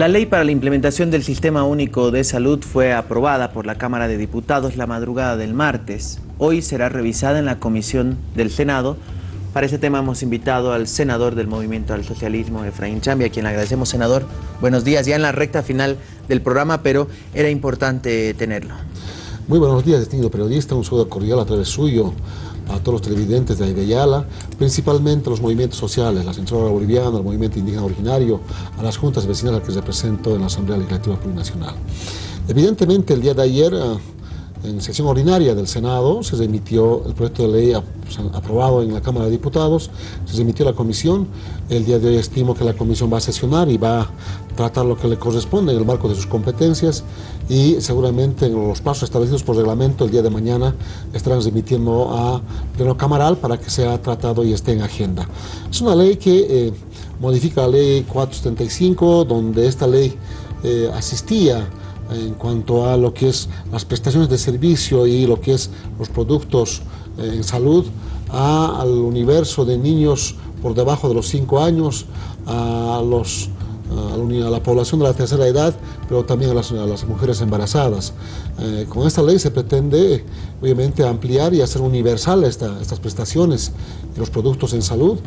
La ley para la implementación del Sistema Único de Salud fue aprobada por la Cámara de Diputados la madrugada del martes. Hoy será revisada en la Comisión del Senado. Para este tema hemos invitado al senador del Movimiento al Socialismo, Efraín Chambi, a quien le agradecemos, senador. Buenos días, ya en la recta final del programa, pero era importante tenerlo. Muy buenos días, distinguido periodista. Un saludo cordial a través suyo a todos los televidentes de Ayala, principalmente a los movimientos sociales, la Central Boliviana, el Movimiento Indígena Originario, a las juntas vecinales que represento en la Asamblea Legislativa Plurinacional. Evidentemente, el día de ayer, eh, en sesión ordinaria del Senado, se remitió el proyecto de ley aprobado en la Cámara de Diputados, se remitió a la Comisión. El día de hoy estimo que la Comisión va a sesionar y va a tratar lo que le corresponde en el marco de sus competencias y seguramente en los pasos establecidos por reglamento el día de mañana estarán remitiendo a pleno camaral para que sea tratado y esté en agenda. Es una ley que eh, modifica la ley 475, donde esta ley eh, asistía en cuanto a lo que es las prestaciones de servicio y lo que es los productos eh, en salud al universo de niños por debajo de los 5 años, a los a la población de la tercera edad, pero también a las, mujeres embarazadas. Eh, con esta ley se pretende, obviamente, ampliar y hacer universal estas prestaciones los productos en salud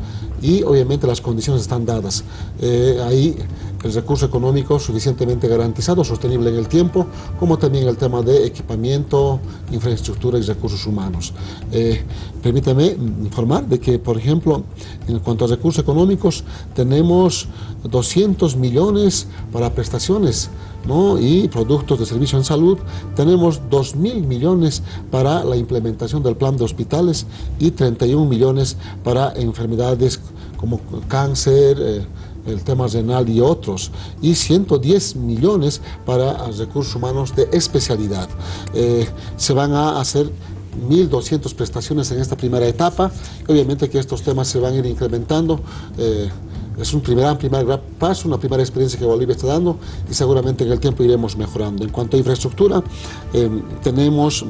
y, obviamente, las condiciones están dadas. Eh, ahí el recurso económico suficientemente garantizado, sostenible en el tiempo, como también el tema de equipamiento, infraestructura y recursos humanos. Eh, permítame informar de que, por ejemplo, en cuanto a recursos económicos, tenemos 200 millones para prestaciones ¿no? y productos de servicio en salud. Tenemos 2 mil millones para la implementación del plan de hospitales y 31 millones para enfermedades como cáncer, eh, el tema renal y otros, y 110 millones para recursos humanos de especialidad. Eh, se van a hacer 1.200 prestaciones en esta primera etapa, obviamente que estos temas se van a ir incrementando. Eh, es un primer, primer paso, una primera experiencia que Bolivia está dando y seguramente en el tiempo iremos mejorando. En cuanto a infraestructura, eh, tenemos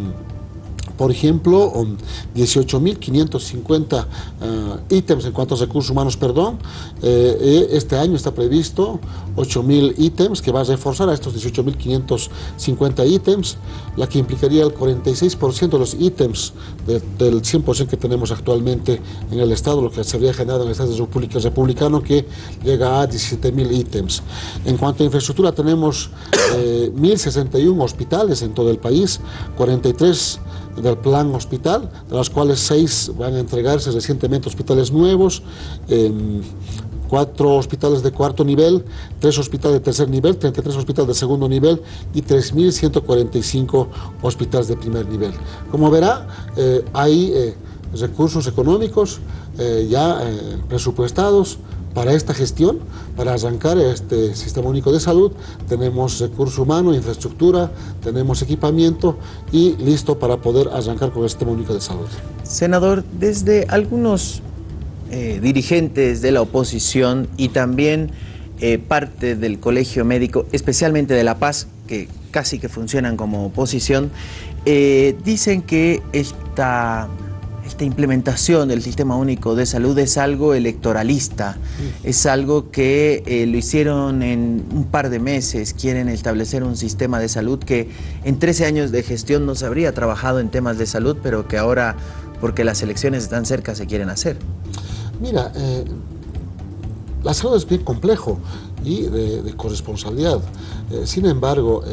por ejemplo, 18.550 eh, ítems en cuanto a recursos humanos, perdón. Eh, eh, este año está previsto 8.000 ítems que va a reforzar a estos 18.550 ítems, la que implicaría el 46% de los ítems del 100% que tenemos actualmente en el Estado, lo que se habría generado en el Estado República Republicano, que llega a 17.000 ítems. En cuanto a infraestructura, tenemos 1.061 hospitales en todo el país, 43 del plan hospital, de las cuales seis van a entregarse recientemente hospitales nuevos, em, cuatro hospitales de cuarto nivel, tres hospitales de tercer nivel, 33 hospitales de segundo nivel y 3.145 hospitales de primer nivel. Como verá, eh, hay eh, recursos económicos eh, ya presupuestados para esta gestión, para arrancar este Sistema Único de Salud, tenemos recurso humano, infraestructura, tenemos equipamiento y listo para poder arrancar con el Sistema Único de Salud. Senador, desde algunos eh, dirigentes de la oposición y también eh, parte del Colegio Médico, especialmente de La Paz, que casi que funcionan como oposición, eh, dicen que esta esta implementación del Sistema Único de Salud es algo electoralista, es algo que eh, lo hicieron en un par de meses, quieren establecer un sistema de salud que en 13 años de gestión no se habría trabajado en temas de salud, pero que ahora, porque las elecciones están cerca, se quieren hacer. Mira, eh, la salud es bien complejo y de, corresponsabilidad. Eh, sin embargo,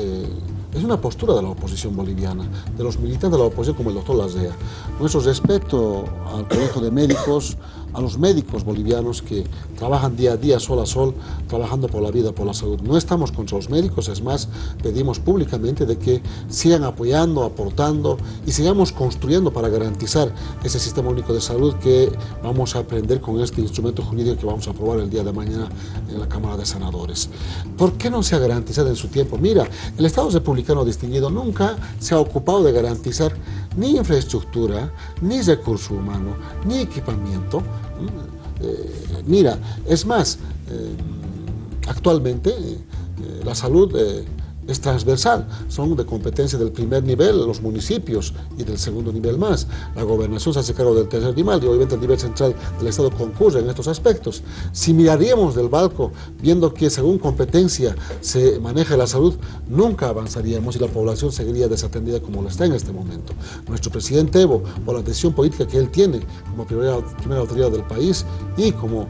es una postura de la oposición boliviana, de los militantes de la oposición como el doctor Lazea. Nuestro respeto al Colegio de Médicos, a los médicos bolivianos que trabajan día a día, sol a sol, trabajando por la vida, por la salud. No estamos contra los médicos, es más, pedimos públicamente de que sigan apoyando, aportando y sigamos construyendo para garantizar ese sistema único de salud que vamos a aprender con este instrumento jurídico que vamos a aprobar el día de mañana en la Cámara de Senadores. ¿Por qué no se ha garantizado en su tiempo? Mira, el Estado republicano distinguido nunca se ha ocupado de garantizar ni infraestructura, ni recurso humano, ni equipamiento. Eh, mira, es más, eh, actualmente eh, la salud es transversal, son de competencia del primer nivel, los municipios, y del segundo nivel más. La gobernación se hace cargo del tercer nivel y obviamente el nivel central del Estado concurre en estos aspectos. Si miraríamos del balco, viendo que según competencia se maneja la salud, nunca avanzaríamos y la población seguiría desatendida como lo está en este momento. Nuestro presidente Evo, por la decisión política que él tiene como primera, primera autoridad del país y como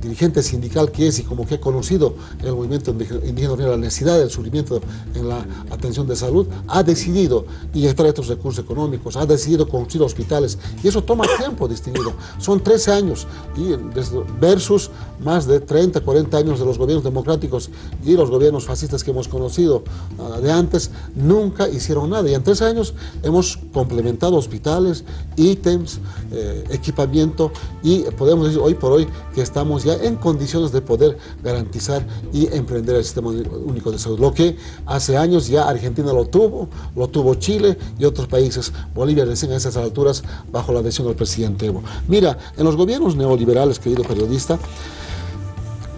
dirigente sindical que es y como que ha conocido el movimiento indígena la necesidad del sufrimiento en la atención de salud, ha decidido inyectar estos recursos económicos, ha decidido construir hospitales y eso toma tiempo distinguido. Son 13 años y versus más de 30, 40 años de los gobiernos democráticos y los gobiernos fascistas que hemos conocido ah, de antes, nunca hicieron nada y en tres años hemos complementado hospitales, ítems, eh, equipamiento y podemos decir hoy por hoy que estamos ya en condiciones de poder garantizar y emprender el sistema único de salud. Lo que hace años ya Argentina lo tuvo, lo tuvo Chile y otros países. Bolivia recién a esas alturas bajo la decisión del presidente Evo. Mira, en los gobiernos neoliberales, querido periodista,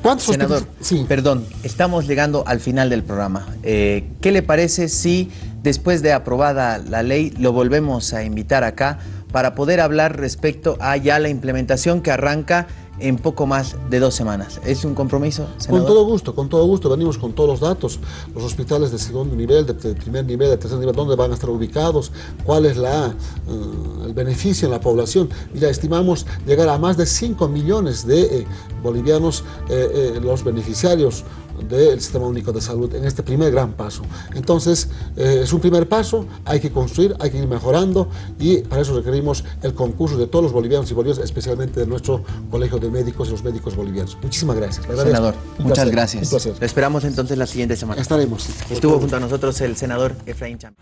¿Cuántos Senador, sí. perdón, estamos llegando al final del programa. Eh, ¿Qué le parece si después de aprobada la ley lo volvemos a invitar acá para poder hablar respecto a ya la implementación que arranca en poco más de dos semanas. ¿Es un compromiso, Con todo gusto, con todo gusto. Venimos con todos los datos. Los hospitales de segundo nivel, de primer nivel, de tercer nivel, dónde van a estar ubicados, cuál es la, eh, el beneficio en la población. Ya estimamos llegar a más de 5 millones de eh, bolivianos eh, los beneficiarios del Sistema Único de Salud en este primer gran paso. Entonces, eh, es un primer paso, hay que construir, hay que ir mejorando y para eso requerimos el concurso de todos los bolivianos y bolivianas, especialmente de nuestro Colegio de Médicos y los médicos bolivianos. Muchísimas gracias. Senador, muchas gracias. Lo esperamos entonces la siguiente semana. Estaremos. Estuvo junto a nosotros el senador Efraín Champ.